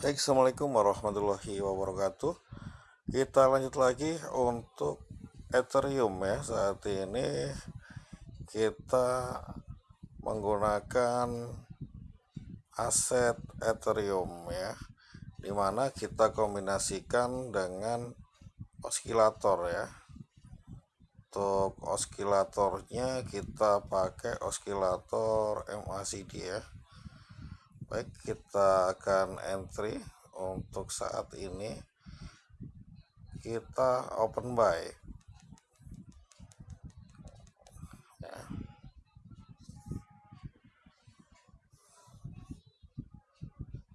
Baik, Assalamualaikum warahmatullahi wabarakatuh. Kita lanjut lagi untuk Ethereum ya. Saat ini kita menggunakan aset Ethereum ya. Di mana kita kombinasikan dengan oskilator ya. Untuk oskilatornya kita pakai oskilator MACD ya baik kita akan entry untuk saat ini. Kita open buy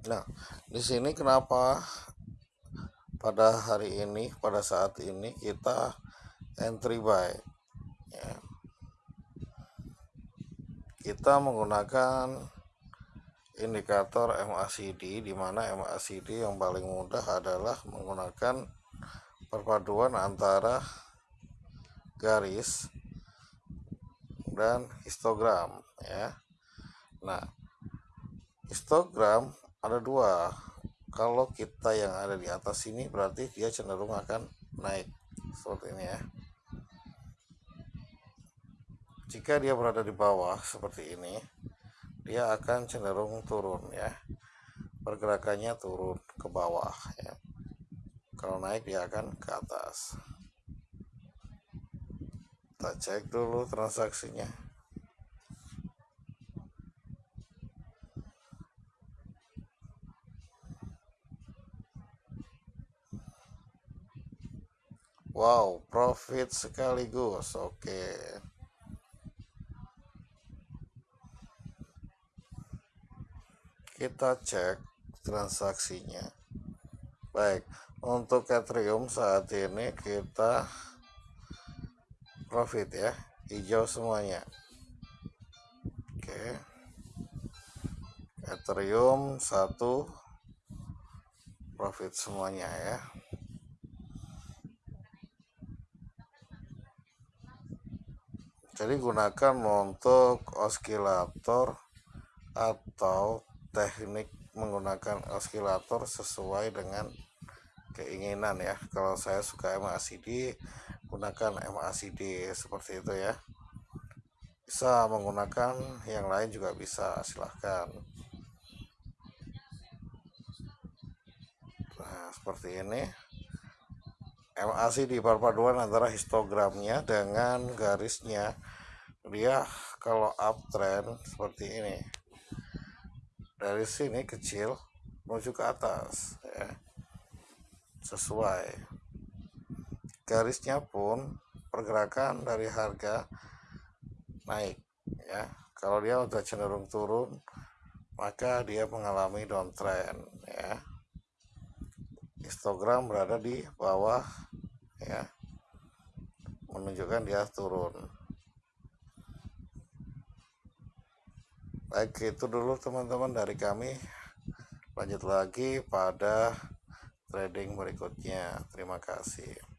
nah di sini kenapa pada hari ini pada saat ini kita entry buy ya. kita menggunakan indikator MACD di mana MACD yang paling mudah adalah menggunakan perpaduan antara garis dan histogram ya. Nah, histogram ada dua. Kalau kita yang ada di atas ini berarti dia cenderung akan naik seperti ini ya. Jika dia berada di bawah seperti ini, dia akan cenderung turun ya pergerakannya turun ke bawah ya kalau naik dia akan ke atas kita cek dulu transaksinya Wow, profit sekaligus. Oke. Okay. Kita cek transaksinya. Baik untuk Ethereum saat ini kita profit ya. Hijau semuanya. Oke. Ethereum satu profit semuanya ya. Jadi gunakan untuk oskilator atau teknik menggunakan oskilator sesuai dengan keinginan ya. Kalau saya suka MACD gunakan MACD seperti itu ya. Bisa menggunakan yang lain juga bisa silahkan. Nah seperti ini. MACD perpaduan antara histogramnya dengan garisnya. Dia kalau uptrend seperti ini dari sini kecil menuju ke atas ya. Sesuai. Garisnya pun pergerakan dari harga naik ya. Kalau dia udah cenderung turun maka dia mengalami downtrend ya. Histogram berada di bawah ya. Menunjukkan dia turun baik itu dulu teman-teman dari kami. Lanjut lagi pada trading berikutnya. Terima kasih